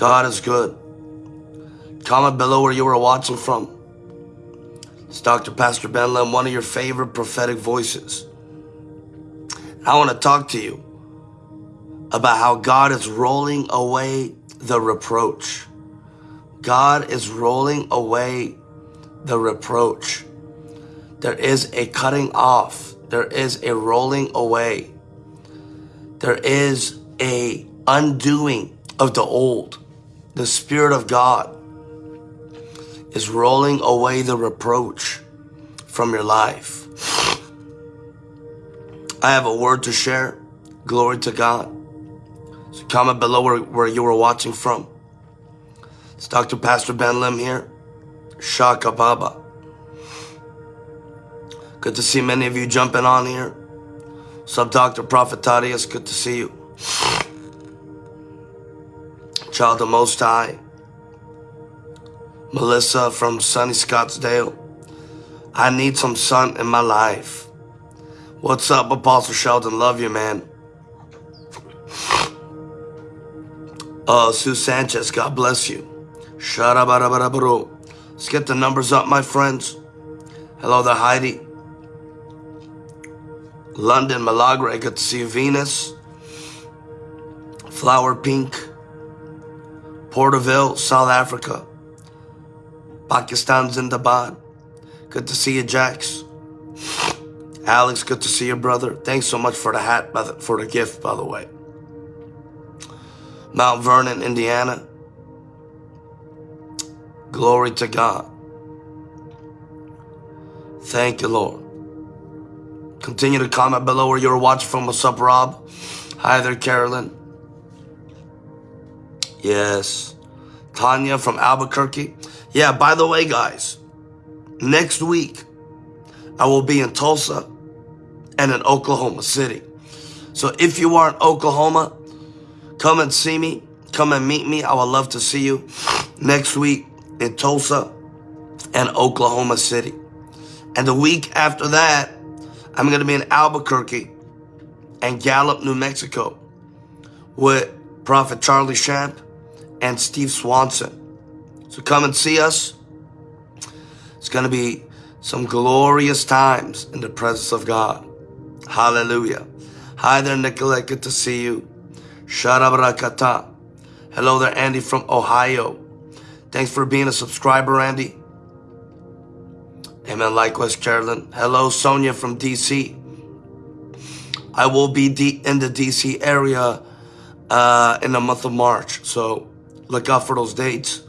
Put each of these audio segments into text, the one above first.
God is good. Comment below where you were watching from. It's Dr. Pastor Ben Lim, one of your favorite prophetic voices. I want to talk to you about how God is rolling away the reproach. God is rolling away the reproach. There is a cutting off. There is a rolling away. There is a undoing of the old. The Spirit of God is rolling away the reproach from your life. I have a word to share. Glory to God. So comment below where, where you were watching from. It's Dr. Pastor Ben Lim here. Shaka Baba. Good to see many of you jumping on here. Sub Dr. Prophet Thaddeus, good to see you. Child of Most High. Melissa from sunny Scottsdale. I need some sun in my life. What's up, Apostle Sheldon? Love you, man. Uh, Sue Sanchez, God bless you. Let's get the numbers up, my friends. Hello there, Heidi. London, Milagre, good to see you. Venus. Flower Pink. Porterville, South Africa. Pakistan, Zindabad. Good to see you, Jax. Alex, good to see you, brother. Thanks so much for the hat, for the gift, by the way. Mount Vernon, Indiana. Glory to God. Thank you, Lord. Continue to comment below where you're watching from. What's up, Rob? Hi there, Carolyn. Yes. Tanya from Albuquerque. Yeah, by the way, guys, next week I will be in Tulsa and in Oklahoma City. So if you are in Oklahoma, come and see me. Come and meet me. I would love to see you next week in Tulsa and Oklahoma City. And the week after that, I'm going to be in Albuquerque and Gallup, New Mexico with Prophet Charlie Shamp and Steve Swanson. So come and see us. It's going to be some glorious times in the presence of God. Hallelujah. Hi there, Nicolette. Good to see you. Sharabarakata. Hello there, Andy from Ohio. Thanks for being a subscriber, Andy. Amen. Likewise, Carolyn. Hello, Sonia from DC. I will be in the DC area uh, in the month of March, so look out for those dates.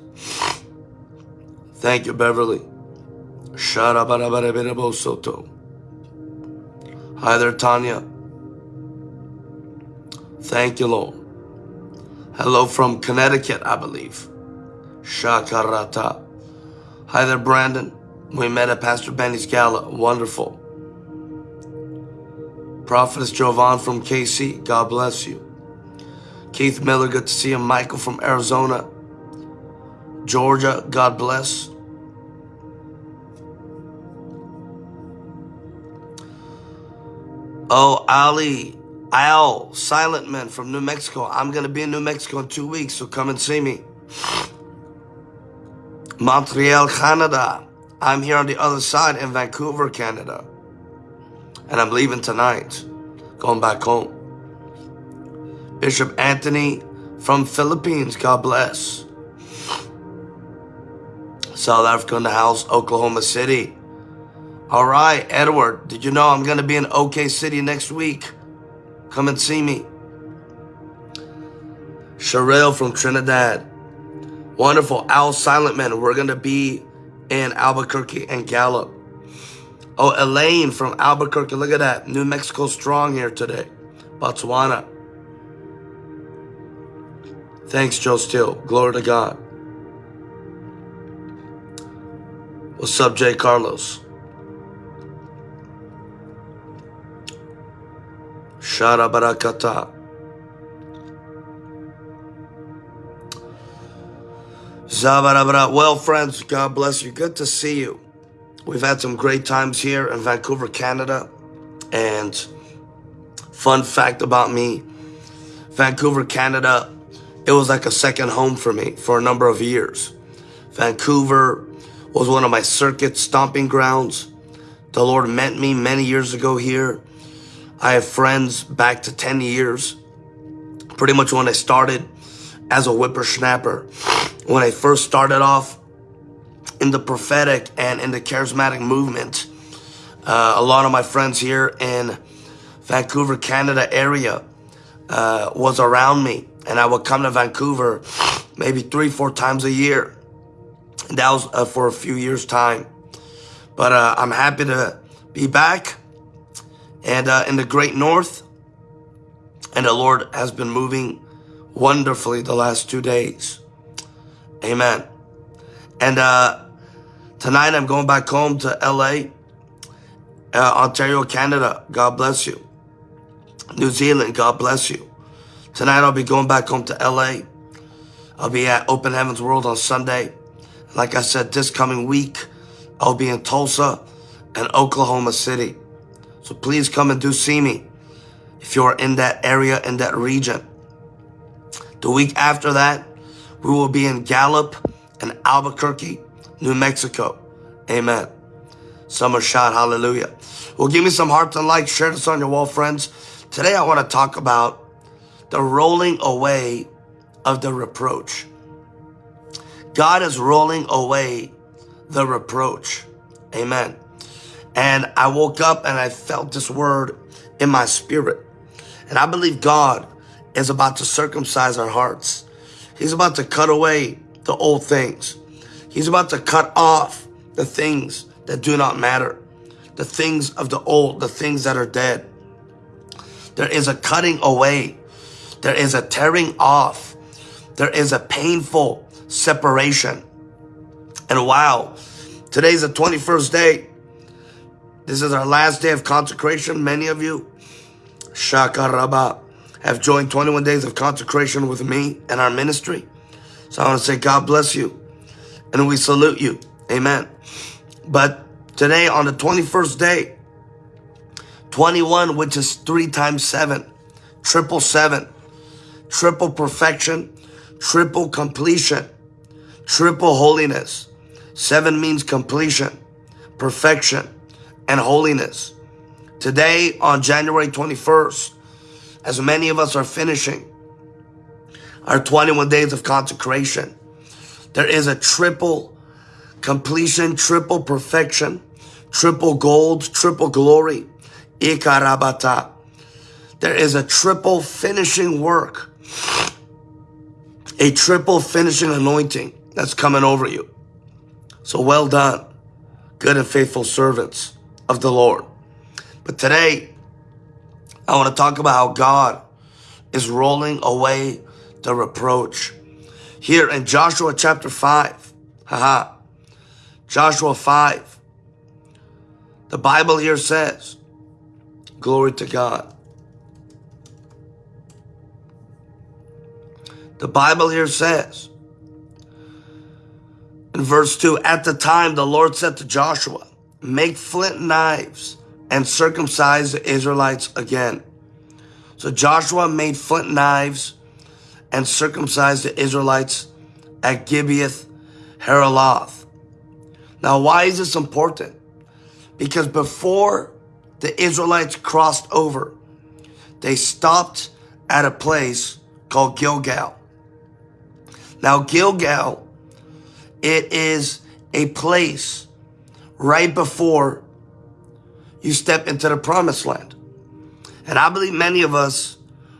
Thank you, Beverly. Sharabarabarabosoto. Hi there, Tanya. Thank you, Lord. Hello from Connecticut, I believe. Shakarata. Hi there, Brandon. We met at Pastor Benny's gala. Wonderful. Prophetess Jovan from KC. God bless you. Keith Miller, good to see you. Michael from Arizona. Georgia, God bless. Oh, Ali, Al, Silent Man from New Mexico. I'm going to be in New Mexico in two weeks, so come and see me. Montreal, Canada. I'm here on the other side in Vancouver, Canada. And I'm leaving tonight, going back home. Bishop Anthony from Philippines, God bless. South Africa in the house, Oklahoma City. All right, Edward, did you know I'm going to be in OK City next week? Come and see me. Sherelle from Trinidad. Wonderful. Al Silent Man, we're going to be in Albuquerque and Gallup. Oh, Elaine from Albuquerque. Look at that. New Mexico strong here today. Botswana. Thanks, Joe Steele. Glory to God. What's up, Jay Carlos? Shara Barakata. Zabarabara. Well, friends, God bless you. Good to see you. We've had some great times here in Vancouver, Canada. And fun fact about me, Vancouver, Canada it was like a second home for me for a number of years. Vancouver was one of my circuit stomping grounds. The Lord met me many years ago here. I have friends back to 10 years, pretty much when I started as a whippersnapper. When I first started off in the prophetic and in the charismatic movement, uh, a lot of my friends here in Vancouver, Canada area uh, was around me and I would come to Vancouver maybe three, four times a year. That was uh, for a few years time. But uh, I'm happy to be back and uh, in the great north. And the Lord has been moving wonderfully the last two days. Amen. And uh, tonight I'm going back home to LA, uh, Ontario, Canada. God bless you. New Zealand, God bless you. Tonight I'll be going back home to LA. I'll be at Open Heavens World on Sunday. Like I said, this coming week, I'll be in Tulsa and Oklahoma City. So please come and do see me if you're in that area, in that region. The week after that, we will be in Gallup and Albuquerque, New Mexico. Amen. Summer shot, hallelujah. Well, give me some hearts and likes. Share this on your wall, friends. Today I want to talk about the rolling away of the reproach. God is rolling away the reproach. Amen. And I woke up and I felt this word in my spirit. And I believe God is about to circumcise our hearts. He's about to cut away the old things. He's about to cut off the things that do not matter. The things of the old, the things that are dead. There is a cutting away. There is a tearing off. There is a painful separation. And wow, today's the 21st day. This is our last day of consecration. Many of you, Shaka Shakaraba, have joined 21 days of consecration with me and our ministry. So I want to say God bless you and we salute you. Amen. But today on the 21st day, 21, which is three times seven, triple seven, triple perfection, triple completion, triple holiness. Seven means completion, perfection, and holiness. Today on January 21st, as many of us are finishing our 21 days of consecration, there is a triple completion, triple perfection, triple gold, triple glory, ikarabata. There is a triple finishing work, a triple finishing anointing that's coming over you. So well done, good and faithful servants of the Lord. But today, I want to talk about how God is rolling away the reproach. Here in Joshua chapter 5, haha, Joshua 5, the Bible here says, glory to God. The Bible here says, in verse 2, at the time the Lord said to Joshua, make flint knives and circumcise the Israelites again. So Joshua made flint knives and circumcised the Israelites at Gibeath Haaraloth. Now, why is this important? Because before the Israelites crossed over, they stopped at a place called Gilgal. Now, Gilgal, it is a place right before you step into the promised land. And I believe many of us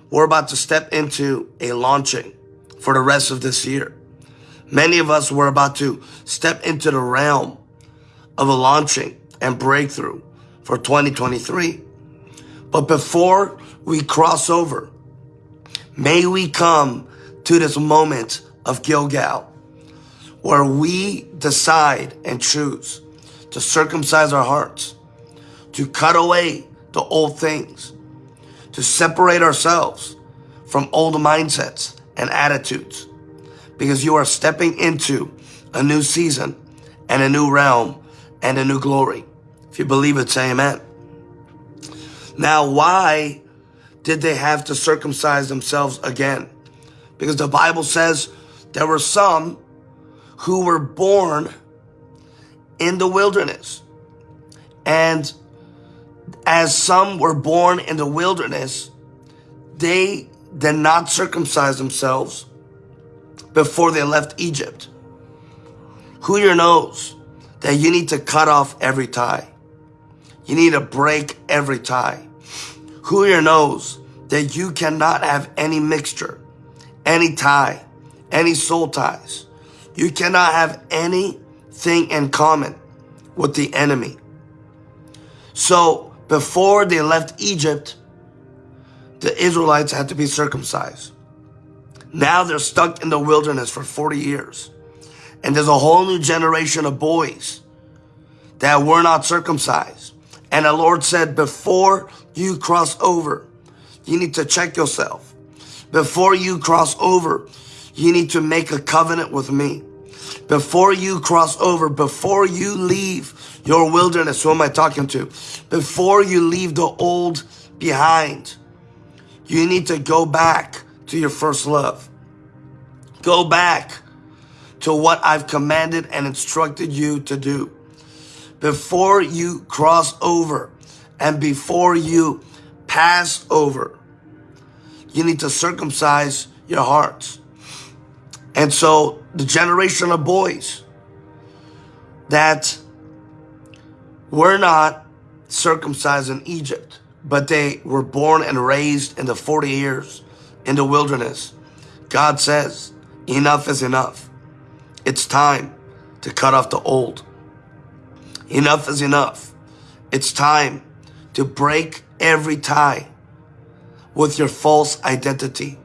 we're about to step into a launching for the rest of this year. Many of us were about to step into the realm of a launching and breakthrough for 2023. But before we cross over, may we come to this moment of Gilgal where we decide and choose to circumcise our hearts, to cut away the old things, to separate ourselves from old mindsets and attitudes because you are stepping into a new season and a new realm and a new glory. If you believe it, say amen. Now, why did they have to circumcise themselves again? Because the Bible says there were some who were born in the wilderness. And as some were born in the wilderness, they did not circumcise themselves before they left Egypt. Who here knows that you need to cut off every tie? You need to break every tie. Who here knows that you cannot have any mixture, any tie, any soul ties. You cannot have anything in common with the enemy. So before they left Egypt, the Israelites had to be circumcised. Now they're stuck in the wilderness for 40 years. And there's a whole new generation of boys that were not circumcised. And the Lord said, before you cross over, you need to check yourself. Before you cross over, you need to make a covenant with me. Before you cross over, before you leave your wilderness, who am I talking to? Before you leave the old behind, you need to go back to your first love. Go back to what I've commanded and instructed you to do. Before you cross over and before you pass over, you need to circumcise your hearts. And so the generation of boys that were not circumcised in Egypt, but they were born and raised in the 40 years in the wilderness. God says, enough is enough. It's time to cut off the old. Enough is enough. It's time to break every tie with your false identity.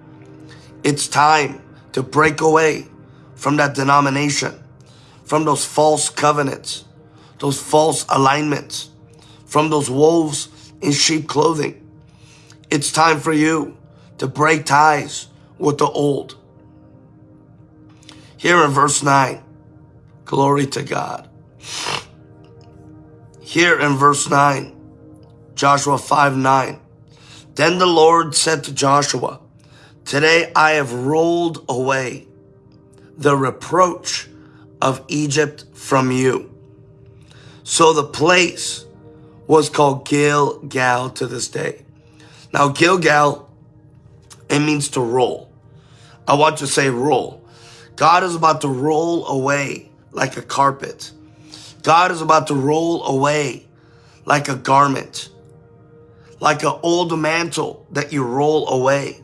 It's time to break away from that denomination, from those false covenants, those false alignments, from those wolves in sheep clothing. It's time for you to break ties with the old. Here in verse 9, glory to God. Here in verse 9, Joshua 5 9. Then the Lord said to Joshua, Today I have rolled away the reproach of Egypt from you. So the place was called Gilgal to this day. Now Gilgal, it means to roll. I want to say roll. God is about to roll away like a carpet. God is about to roll away like a garment like an old mantle that you roll away.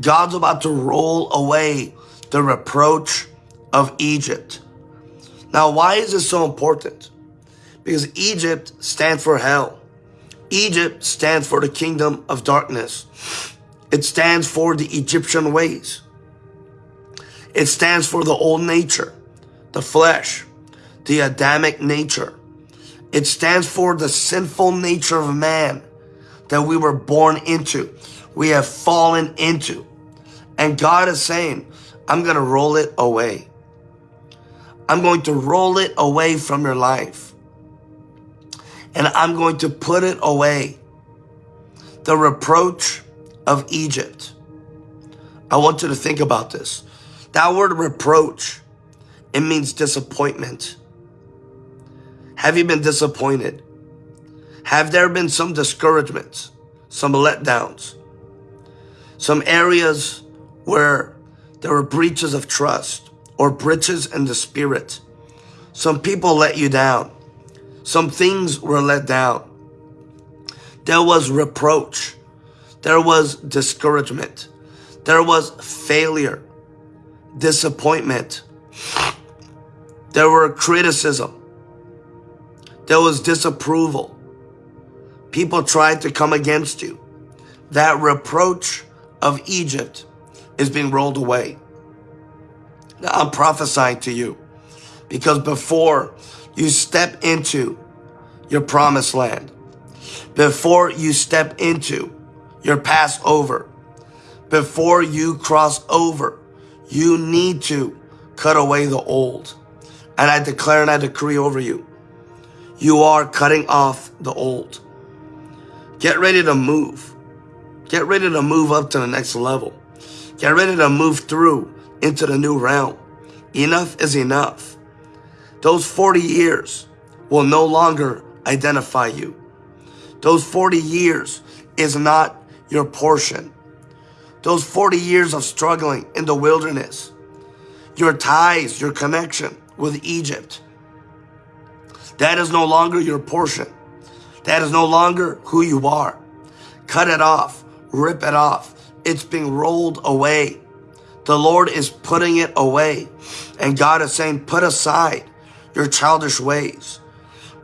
God's about to roll away the reproach of Egypt. Now, why is this so important? Because Egypt stands for hell. Egypt stands for the kingdom of darkness. It stands for the Egyptian ways. It stands for the old nature, the flesh, the Adamic nature. It stands for the sinful nature of man that we were born into. We have fallen into. And God is saying, I'm going to roll it away. I'm going to roll it away from your life. And I'm going to put it away. The reproach of Egypt. I want you to think about this. That word reproach, it means disappointment. Have you been disappointed? Have there been some discouragements, some letdowns, some areas where there were breaches of trust or breaches in the spirit? Some people let you down. Some things were let down. There was reproach. There was discouragement. There was failure, disappointment. There were criticism. There was disapproval people tried to come against you. That reproach of Egypt is being rolled away. Now I'm prophesying to you because before you step into your promised land, before you step into your Passover, before you cross over, you need to cut away the old. And I declare and I decree over you, you are cutting off the old. Get ready to move. Get ready to move up to the next level. Get ready to move through into the new realm. Enough is enough. Those 40 years will no longer identify you. Those 40 years is not your portion. Those 40 years of struggling in the wilderness, your ties, your connection with Egypt, that is no longer your portion. That is no longer who you are. Cut it off, rip it off. It's being rolled away. The Lord is putting it away. And God is saying, put aside your childish ways.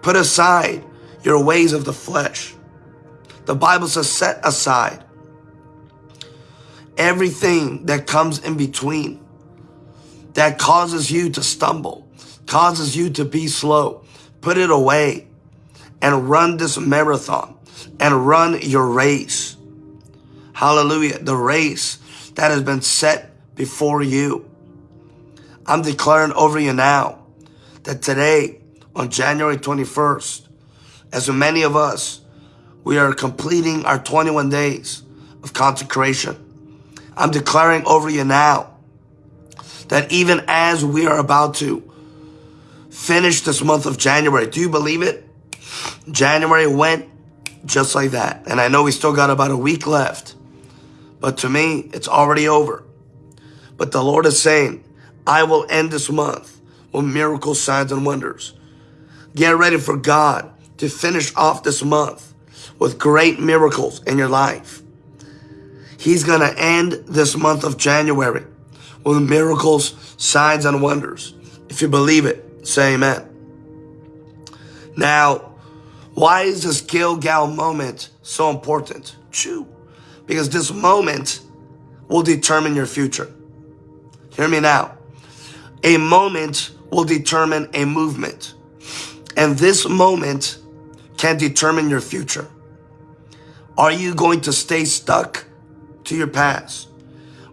Put aside your ways of the flesh. The Bible says, set aside everything that comes in between that causes you to stumble, causes you to be slow. Put it away and run this marathon and run your race. Hallelujah. The race that has been set before you. I'm declaring over you now that today, on January 21st, as many of us, we are completing our 21 days of consecration. I'm declaring over you now that even as we are about to finish this month of January, do you believe it? January went just like that. And I know we still got about a week left, but to me, it's already over. But the Lord is saying, I will end this month with miracles, signs, and wonders. Get ready for God to finish off this month with great miracles in your life. He's going to end this month of January with miracles, signs, and wonders. If you believe it, say amen. Now, why is this Gilgal moment so important? Chew. Because this moment will determine your future. Hear me now. A moment will determine a movement. And this moment can determine your future. Are you going to stay stuck to your past?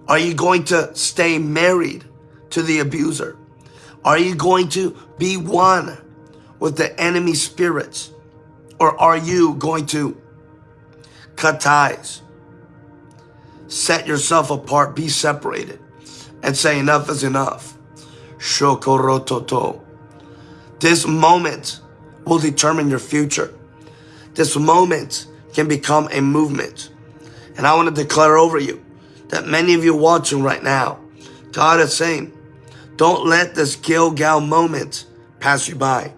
Are you going to stay married to the abuser? Are you going to be one with the enemy spirits? Or are you going to cut ties? Set yourself apart, be separated and say enough is enough. Shokorototo. This moment will determine your future. This moment can become a movement. And I want to declare over you that many of you watching right now, God is saying, don't let this Gilgal moment pass you by.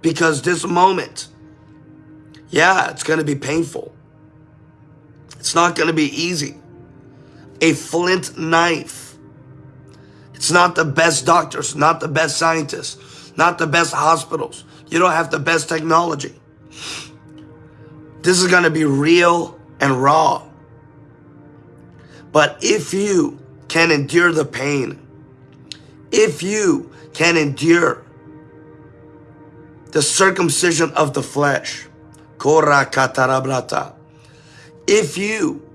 Because this moment, yeah, it's going to be painful. It's not going to be easy a flint knife. It's not the best doctors, not the best scientists, not the best hospitals. You don't have the best technology. This is going to be real and raw. But if you can endure the pain, if you can endure the circumcision of the flesh, if you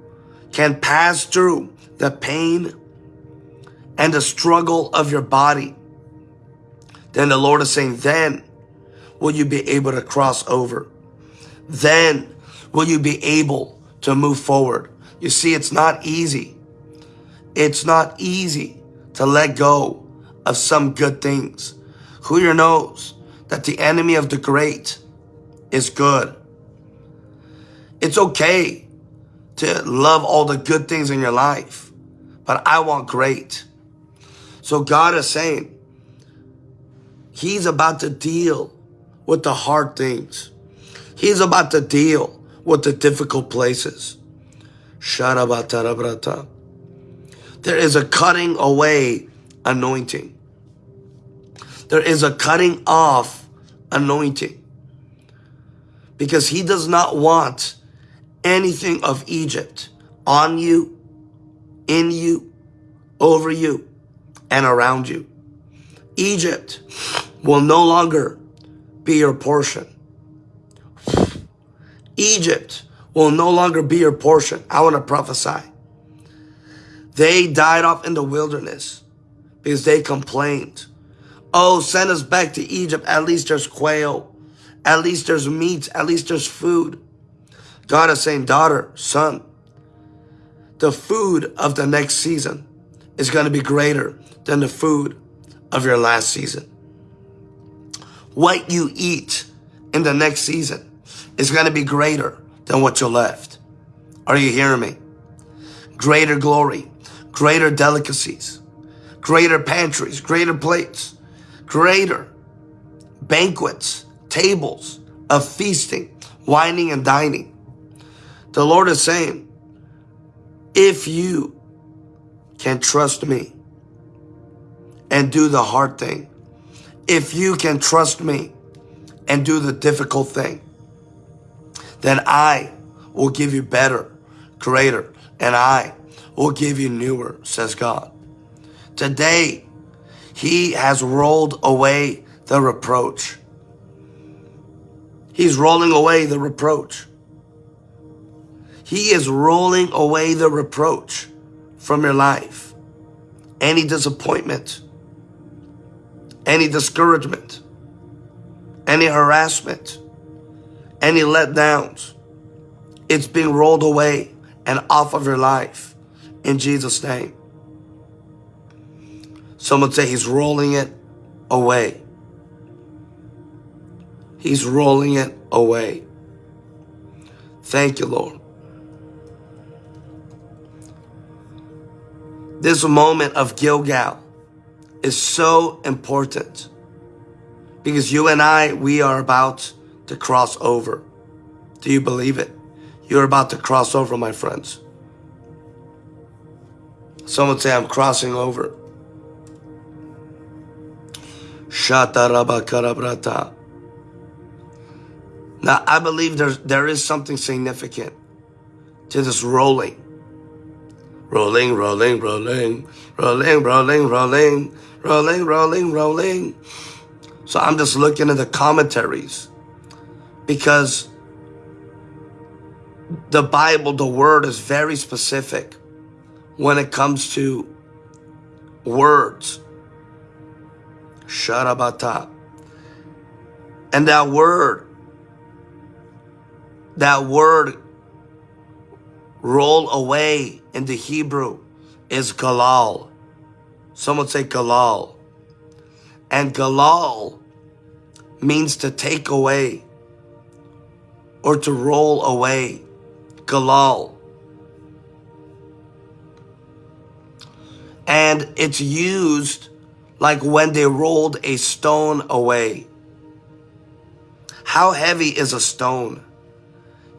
can pass through the pain and the struggle of your body, then the Lord is saying, then will you be able to cross over. Then will you be able to move forward. You see, it's not easy. It's not easy to let go of some good things. Who knows that the enemy of the great is good. It's okay to love all the good things in your life but I want great. So God is saying, He's about to deal with the hard things. He's about to deal with the difficult places. There is a cutting away anointing. There is a cutting off anointing. Because he does not want anything of Egypt on you in you, over you, and around you. Egypt will no longer be your portion. Egypt will no longer be your portion. I want to prophesy. They died off in the wilderness because they complained. Oh, send us back to Egypt. At least there's quail. At least there's meat. At least there's food. God is saying, daughter, son, the food of the next season is going to be greater than the food of your last season. What you eat in the next season is going to be greater than what you left. Are you hearing me? Greater glory, greater delicacies, greater pantries, greater plates, greater banquets, tables of feasting, wining and dining. The Lord is saying, if you can trust me and do the hard thing, if you can trust me and do the difficult thing, then I will give you better, greater, and I will give you newer, says God. Today, he has rolled away the reproach. He's rolling away the reproach. He is rolling away the reproach from your life. Any disappointment, any discouragement, any harassment, any letdowns, it's being rolled away and off of your life in Jesus' name. Someone say he's rolling it away. He's rolling it away. Thank you, Lord. This moment of Gilgal is so important because you and I, we are about to cross over. Do you believe it? You're about to cross over, my friends. Someone say, I'm crossing over. Now, I believe there's, there is something significant to this rolling. Rolling, rolling, rolling, rolling, rolling, rolling, rolling, rolling, rolling. So I'm just looking at the commentaries because the Bible, the word is very specific when it comes to words. Sharabata. And that word, that word roll away in the Hebrew is galal. Someone say galal. And galal means to take away or to roll away. Galal. And it's used like when they rolled a stone away. How heavy is a stone?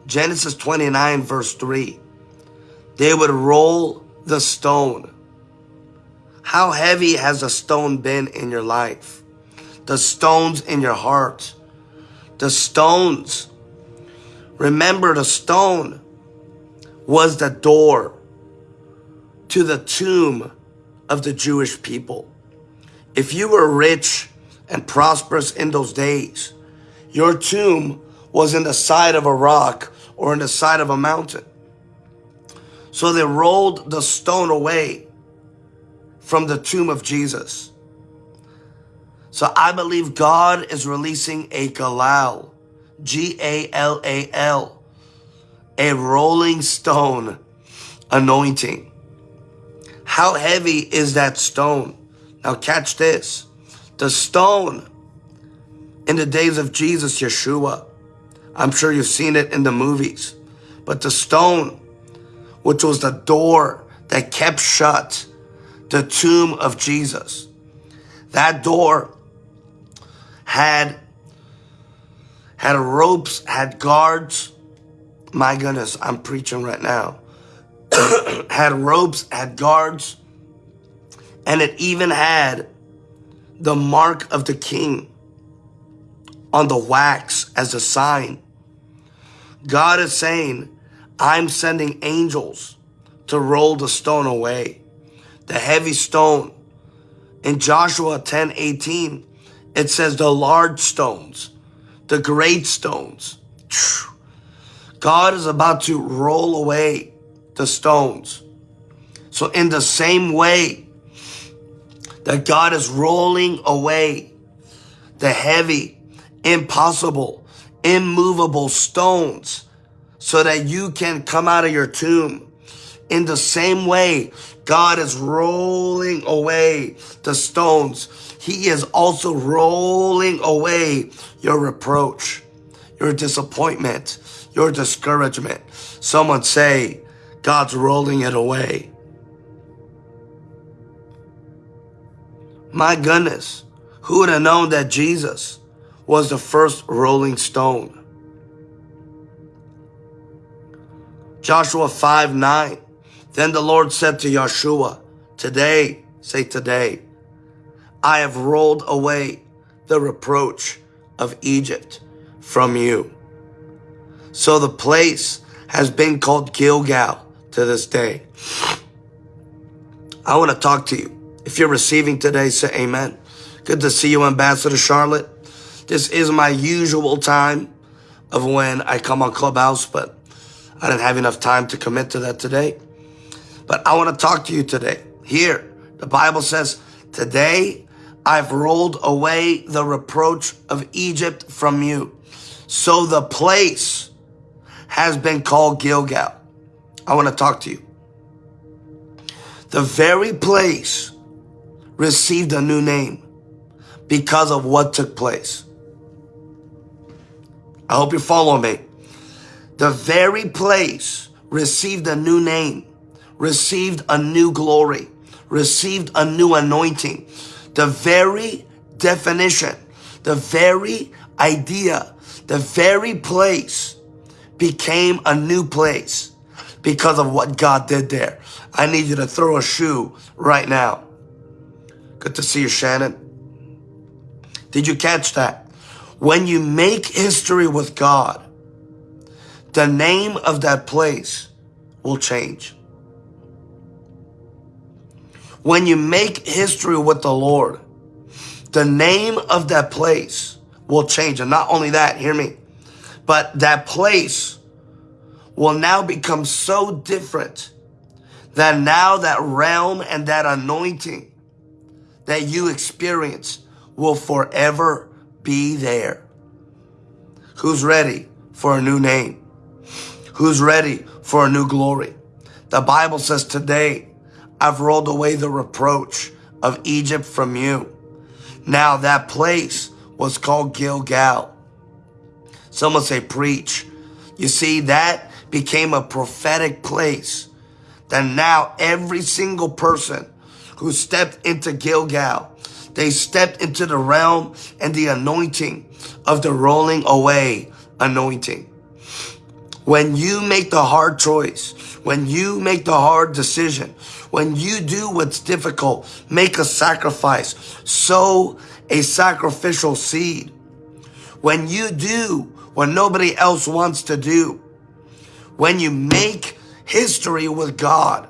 Genesis 29 verse 3. They would roll the stone. How heavy has a stone been in your life? The stones in your heart. The stones. Remember the stone was the door to the tomb of the Jewish people. If you were rich and prosperous in those days, your tomb was in the side of a rock or in the side of a mountain. So they rolled the stone away from the tomb of Jesus. So I believe God is releasing a galal, G-A-L-A-L, a rolling stone anointing. How heavy is that stone? Now catch this. The stone in the days of Jesus, Yeshua, I'm sure you've seen it in the movies, but the stone, which was the door that kept shut the tomb of Jesus, that door had had ropes, had guards. My goodness, I'm preaching right now. had ropes, had guards, and it even had the mark of the king on the wax as a sign. God is saying, I'm sending angels to roll the stone away, the heavy stone. In Joshua 10 18, it says the large stones, the great stones. God is about to roll away the stones. So, in the same way that God is rolling away the heavy, impossible, immovable stones so that you can come out of your tomb In the same way, God is rolling away the stones. He is also rolling away your reproach, your disappointment, your discouragement. Someone say, God's rolling it away. My goodness, who would have known that Jesus was the first rolling stone? Joshua 5 9. Then the Lord said to Joshua, Today, say today, I have rolled away the reproach of Egypt from you. So the place has been called Gilgal to this day. I want to talk to you. If you're receiving today, say amen. Good to see you, Ambassador Charlotte. This is my usual time of when I come on Clubhouse, but I didn't have enough time to commit to that today. But I want to talk to you today. Here, the Bible says, Today I've rolled away the reproach of Egypt from you. So the place has been called Gilgal. I want to talk to you. The very place received a new name because of what took place. I hope you're following me. The very place received a new name, received a new glory, received a new anointing. The very definition, the very idea, the very place became a new place because of what God did there. I need you to throw a shoe right now. Good to see you, Shannon. Did you catch that? When you make history with God, the name of that place will change. When you make history with the Lord, the name of that place will change. And not only that, hear me, but that place will now become so different that now that realm and that anointing that you experience will forever be there. Who's ready for a new name? Who's ready for a new glory? The Bible says today, I've rolled away the reproach of Egypt from you. Now that place was called Gilgal. Someone say preach. You see, that became a prophetic place that now every single person who stepped into Gilgal, they stepped into the realm and the anointing of the rolling away anointing. When you make the hard choice, when you make the hard decision, when you do what's difficult, make a sacrifice, sow a sacrificial seed. When you do what nobody else wants to do, when you make history with God,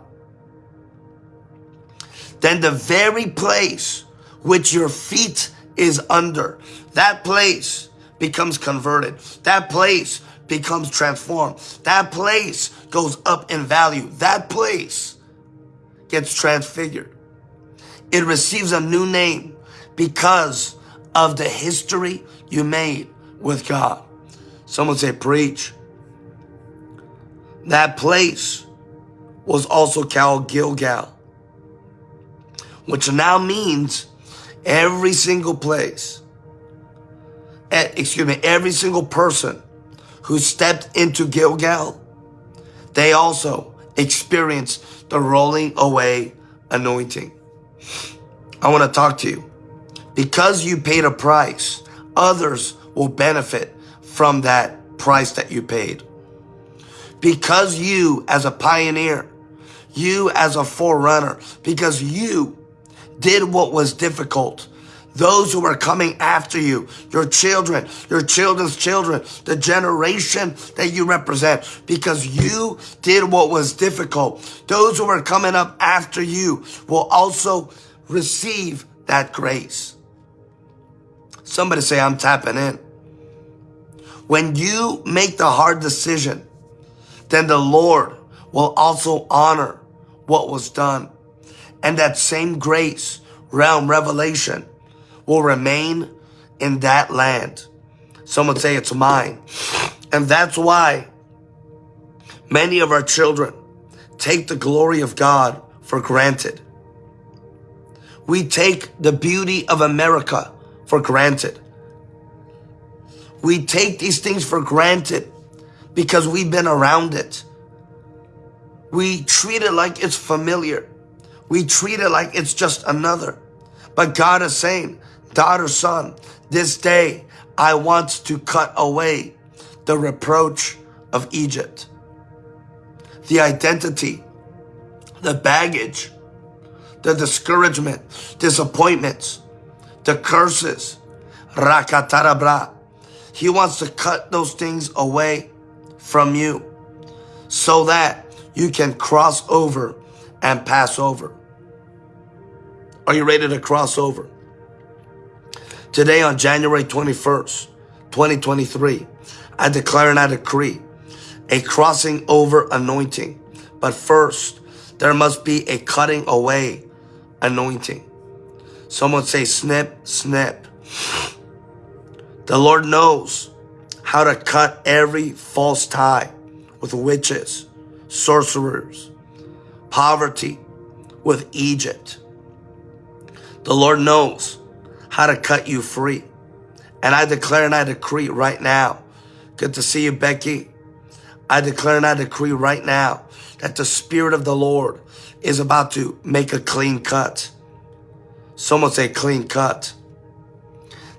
then the very place which your feet is under, that place becomes converted. That place becomes transformed. That place goes up in value. That place gets transfigured. It receives a new name because of the history you made with God. Someone say, preach. That place was also called Gilgal, which now means every single place, eh, excuse me, every single person who stepped into Gilgal, they also experienced the rolling away anointing. I want to talk to you. Because you paid a price, others will benefit from that price that you paid. Because you, as a pioneer, you as a forerunner, because you did what was difficult, those who are coming after you, your children, your children's children, the generation that you represent, because you did what was difficult. Those who are coming up after you will also receive that grace. Somebody say, I'm tapping in. When you make the hard decision, then the Lord will also honor what was done. And that same grace, realm, revelation, will remain in that land. Someone say it's mine. And that's why many of our children, take the glory of God for granted. We take the beauty of America for granted. We take these things for granted because we've been around it. We treat it like it's familiar. We treat it like it's just another. But God is saying, daughter, son, this day I want to cut away the reproach of Egypt, the identity, the baggage, the discouragement, disappointments, the curses. He wants to cut those things away from you so that you can cross over and pass over. Are you ready to cross over? Today on January 21st, 2023, I declare and I decree a crossing over anointing. But first, there must be a cutting away anointing. Someone say snip, snip. The Lord knows how to cut every false tie with witches, sorcerers, poverty with Egypt. The Lord knows how to cut you free. And I declare and I decree right now. Good to see you, Becky. I declare and I decree right now that the Spirit of the Lord is about to make a clean cut. Someone say clean cut.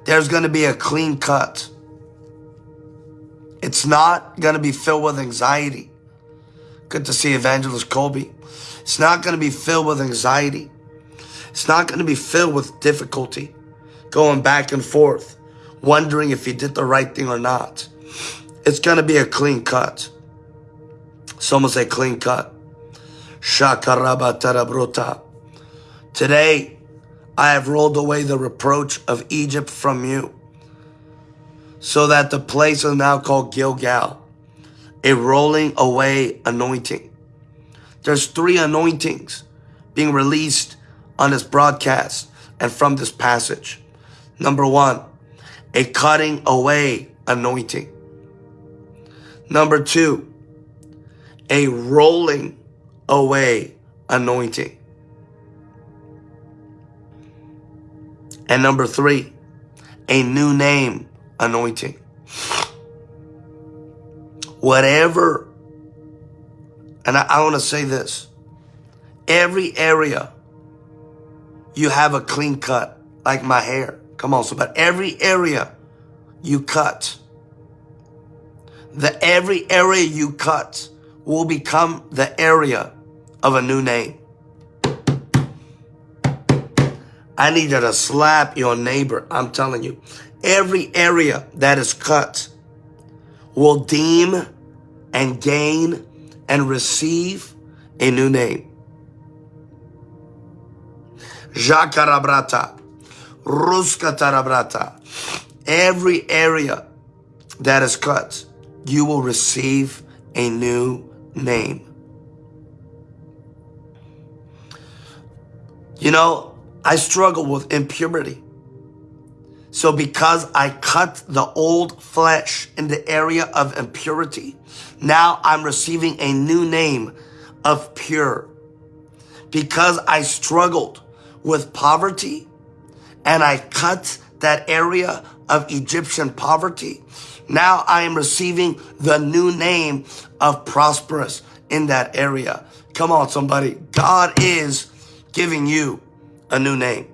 There's going to be a clean cut. It's not going to be filled with anxiety. Good to see Evangelist Colby. It's not going to be filled with anxiety. It's not going to be filled with difficulty, going back and forth, wondering if he did the right thing or not. It's going to be a clean cut. Someone say clean cut. Today, I have rolled away the reproach of Egypt from you, so that the place is now called Gilgal, a rolling away anointing. There's three anointings being released on this broadcast and from this passage. Number one, a cutting away anointing. Number two, a rolling away anointing. And number three, a new name anointing. Whatever, and I, I want to say this every area you have a clean cut, like my hair. Come on, so but every area you cut, the every area you cut will become the area of a new name. I need you to slap your neighbor. I'm telling you, every area that is cut will deem and gain and receive a new name. Jakarabrata, Ruskatarabrata. Every area that is cut, you will receive a new name. You know, I struggle with impurity. So because I cut the old flesh in the area of impurity, now I'm receiving a new name of pure. Because I struggled with poverty and I cut that area of Egyptian poverty, now I am receiving the new name of prosperous in that area. Come on, somebody. God is giving you a new name.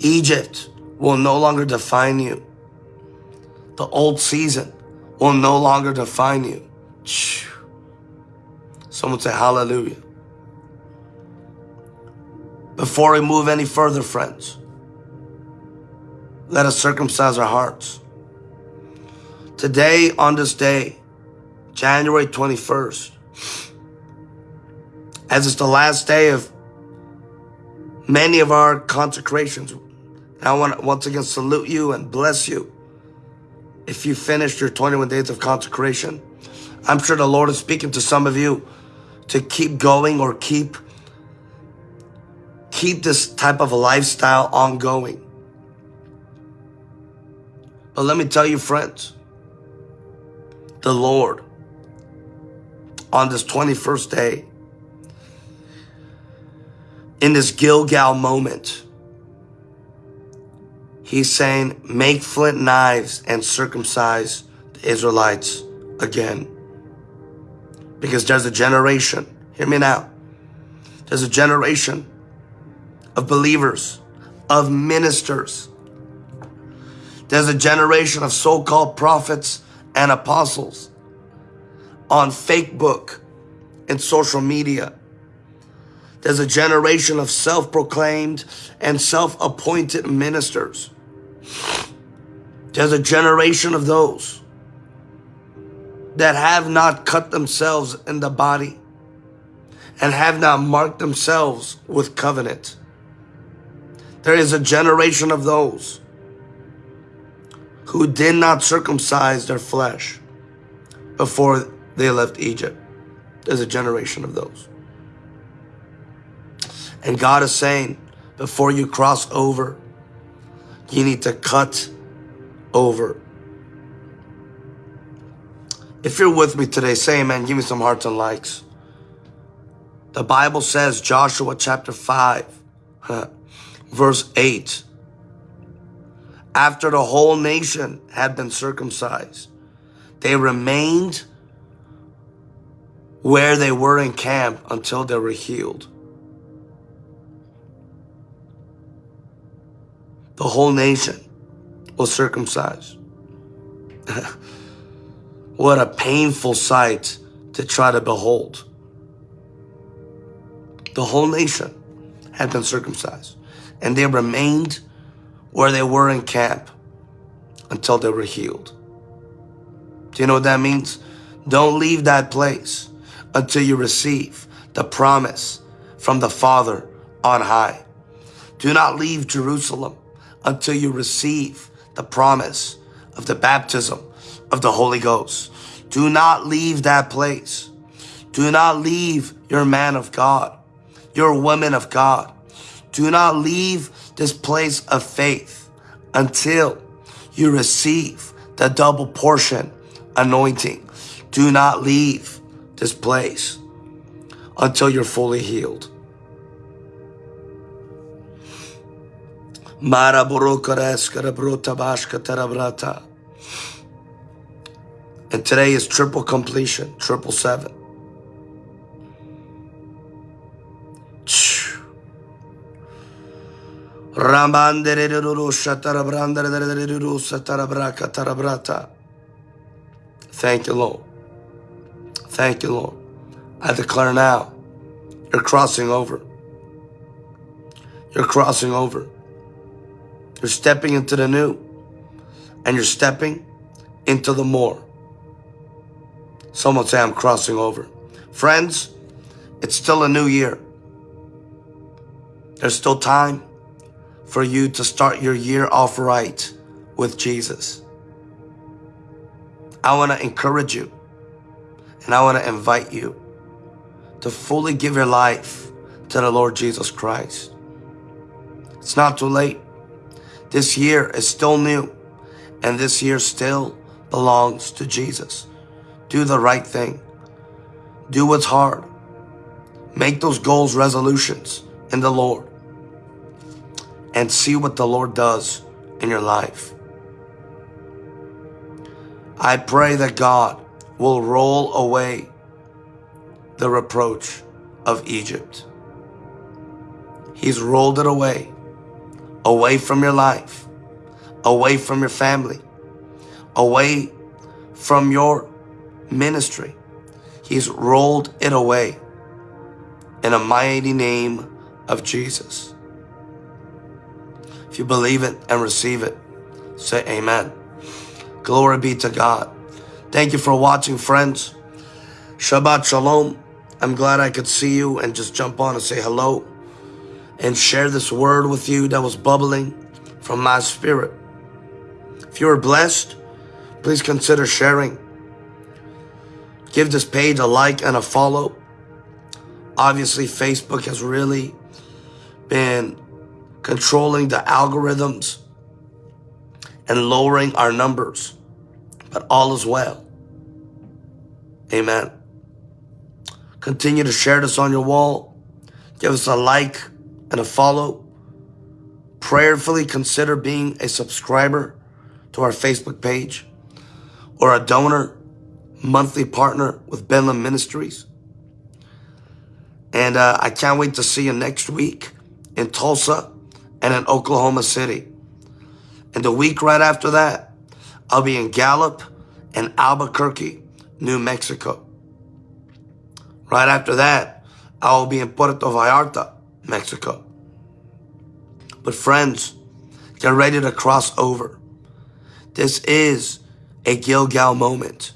Egypt will no longer define you. The old season will no longer define you. Someone say hallelujah. Before we move any further, friends, let us circumcise our hearts. Today, on this day, January 21st, as it's the last day of many of our consecrations, I want to once again salute you and bless you. If you finished your 21 days of consecration, I'm sure the Lord is speaking to some of you to keep going or keep keep this type of a lifestyle ongoing. But let me tell you, friends, the Lord on this 21st day, in this Gilgal moment, he's saying, make flint knives and circumcise the Israelites again. Because there's a generation, hear me now, there's a generation of believers, of ministers. There's a generation of so-called prophets and apostles on Facebook and social media. There's a generation of self-proclaimed and self-appointed ministers. There's a generation of those that have not cut themselves in the body and have not marked themselves with covenant. There is a generation of those who did not circumcise their flesh before they left Egypt. There's a generation of those. And God is saying, before you cross over, you need to cut over. If you're with me today, say amen. Give me some hearts and likes. The Bible says, Joshua chapter 5, verse 8, after the whole nation had been circumcised, they remained where they were in camp until they were healed. The whole nation was circumcised. what a painful sight to try to behold. The whole nation had been circumcised and they remained where they were in camp until they were healed. Do you know what that means? Don't leave that place until you receive the promise from the Father on high. Do not leave Jerusalem until you receive the promise of the baptism of the Holy Ghost. Do not leave that place. Do not leave your man of God, your woman of God. Do not leave this place of faith until you receive the double portion anointing. Do not leave this place until you're fully healed. And today is triple completion, triple seven. Thank you, Lord. Thank you, Lord. I declare now, you're crossing over. You're crossing over. You're stepping into the new and you're stepping into the more. Someone say, I'm crossing over. Friends, it's still a new year. There's still time for you to start your year off right with Jesus. I want to encourage you and I want to invite you to fully give your life to the Lord Jesus Christ. It's not too late. This year is still new and this year still belongs to Jesus. Do the right thing. Do what's hard. Make those goals resolutions in the Lord and see what the Lord does in your life. I pray that God will roll away the reproach of Egypt. He's rolled it away, away from your life, away from your family, away from your ministry. He's rolled it away in a mighty name of Jesus. If you believe it and receive it, say amen. Glory be to God. Thank you for watching, friends. Shabbat Shalom. I'm glad I could see you and just jump on and say hello and share this word with you that was bubbling from my spirit. If you are blessed, please consider sharing. Give this page a like and a follow. Obviously, Facebook has really been controlling the algorithms and lowering our numbers. But all is well. Amen. Continue to share this on your wall. Give us a like and a follow. Prayerfully consider being a subscriber to our Facebook page or a donor, monthly partner with Benlam Ministries. And uh, I can't wait to see you next week in Tulsa and in Oklahoma City. And the week right after that, I'll be in Gallup and Albuquerque, New Mexico. Right after that, I will be in Puerto Vallarta, Mexico. But friends, get ready to cross over. This is a Gilgal moment.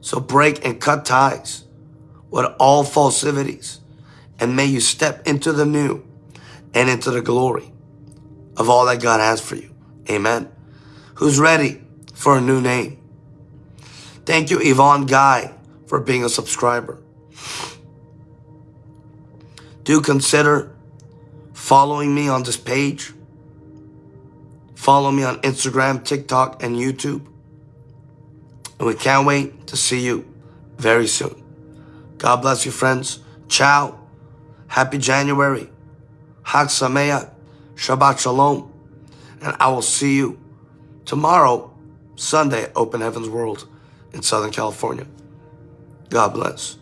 So break and cut ties with all falsities and may you step into the new and into the glory of all that God has for you. Amen. Who's ready for a new name? Thank you, Yvonne Guy, for being a subscriber. Do consider following me on this page. Follow me on Instagram, TikTok, and YouTube. And we can't wait to see you very soon. God bless you, friends. Ciao. Happy January. Hag Sameach. Shabbat Shalom. And I will see you tomorrow, Sunday, Open Heavens World in Southern California. God bless.